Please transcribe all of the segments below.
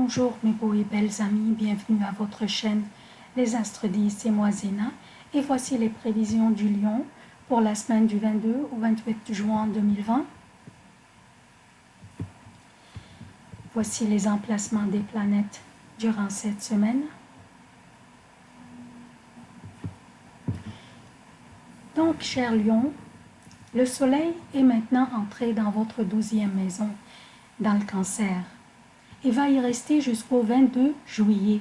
Bonjour mes beaux et belles amis, bienvenue à votre chaîne Les Astres 10, c'est moi Zéna et voici les prévisions du Lion pour la semaine du 22 au 28 juin 2020. Voici les emplacements des planètes durant cette semaine. Donc, cher Lion, le soleil est maintenant entré dans votre douzième maison, dans le cancer et va y rester jusqu'au 22 juillet.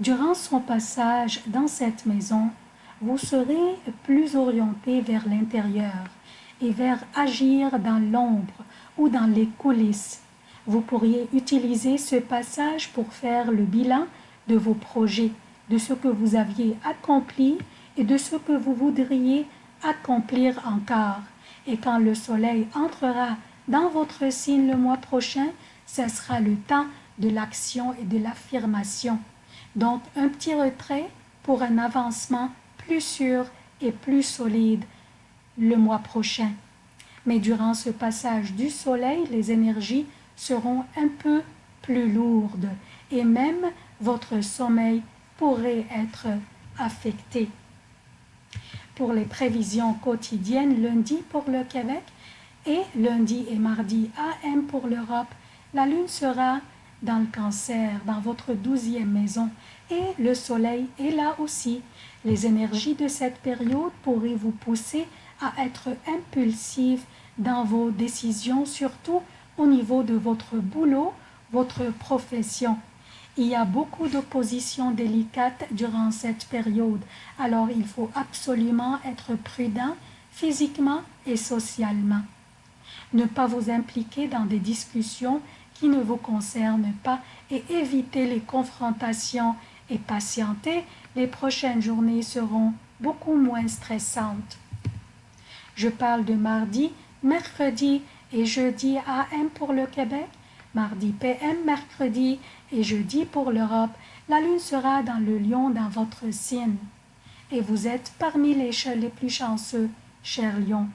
Durant son passage dans cette maison, vous serez plus orienté vers l'intérieur et vers agir dans l'ombre ou dans les coulisses. Vous pourriez utiliser ce passage pour faire le bilan de vos projets, de ce que vous aviez accompli et de ce que vous voudriez accomplir encore. Et quand le soleil entrera dans votre signe le mois prochain, ce sera le temps de l'action et de l'affirmation. Donc, un petit retrait pour un avancement plus sûr et plus solide le mois prochain. Mais durant ce passage du soleil, les énergies seront un peu plus lourdes et même votre sommeil pourrait être affecté. Pour les prévisions quotidiennes, lundi pour le Québec et lundi et mardi AM pour l'Europe, la lune sera dans le cancer, dans votre douzième maison, et le soleil est là aussi. Les énergies de cette période pourraient vous pousser à être impulsif dans vos décisions, surtout au niveau de votre boulot, votre profession. Il y a beaucoup d'oppositions délicates durant cette période, alors il faut absolument être prudent physiquement et socialement. Ne pas vous impliquer dans des discussions qui ne vous concerne pas et évitez les confrontations et patienter, les prochaines journées seront beaucoup moins stressantes. Je parle de mardi, mercredi et jeudi AM pour le Québec, mardi PM, mercredi et jeudi pour l'Europe. La lune sera dans le lion dans votre signe. Et vous êtes parmi les, les plus chanceux, cher lion.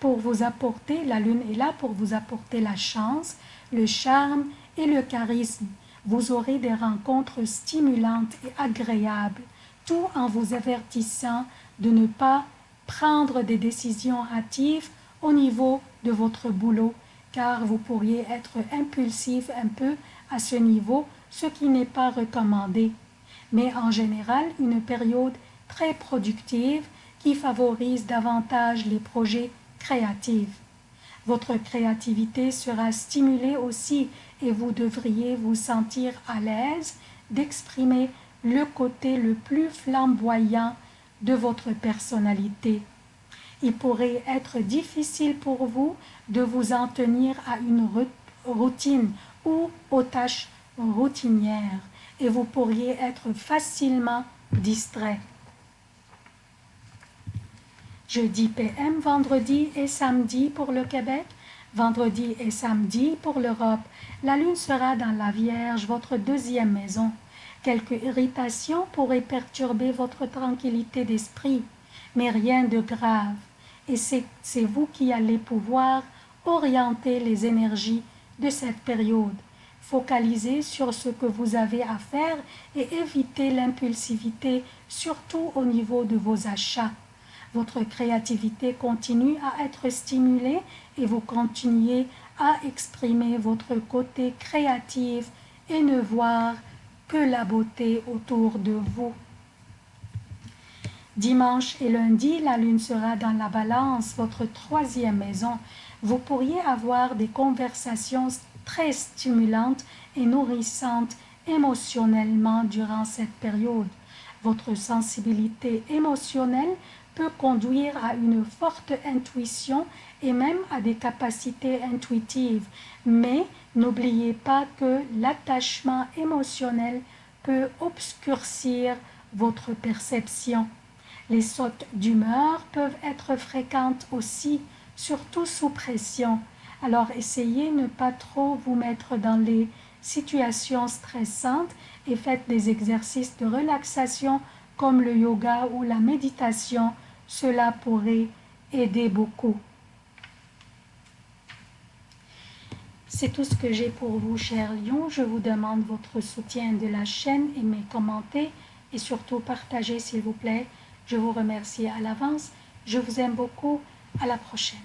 Pour vous apporter, la lune est là pour vous apporter la chance, le charme et le charisme. Vous aurez des rencontres stimulantes et agréables, tout en vous avertissant de ne pas prendre des décisions hâtives au niveau de votre boulot, car vous pourriez être impulsif un peu à ce niveau, ce qui n'est pas recommandé. Mais en général, une période très productive qui favorise davantage les projets Votre créativité sera stimulée aussi et vous devriez vous sentir à l'aise d'exprimer le côté le plus flamboyant de votre personnalité. Il pourrait être difficile pour vous de vous en tenir à une routine ou aux tâches routinières et vous pourriez être facilement distrait jeudi PM, vendredi et samedi pour le Québec, vendredi et samedi pour l'Europe. La lune sera dans la Vierge, votre deuxième maison. Quelques irritations pourraient perturber votre tranquillité d'esprit, mais rien de grave. Et c'est vous qui allez pouvoir orienter les énergies de cette période. Focalisez sur ce que vous avez à faire et évitez l'impulsivité, surtout au niveau de vos achats. Votre créativité continue à être stimulée et vous continuez à exprimer votre côté créatif et ne voir que la beauté autour de vous. Dimanche et lundi, la lune sera dans la balance, votre troisième maison. Vous pourriez avoir des conversations très stimulantes et nourrissantes émotionnellement durant cette période. Votre sensibilité émotionnelle peut conduire à une forte intuition et même à des capacités intuitives. Mais n'oubliez pas que l'attachement émotionnel peut obscurcir votre perception. Les sautes d'humeur peuvent être fréquentes aussi, surtout sous pression. Alors essayez de ne pas trop vous mettre dans les situations stressantes et faites des exercices de relaxation comme le yoga ou la méditation cela pourrait aider beaucoup. C'est tout ce que j'ai pour vous, chers lions. Je vous demande votre soutien de la chaîne, aimez, commentez et surtout partagez, s'il vous plaît. Je vous remercie à l'avance. Je vous aime beaucoup. À la prochaine.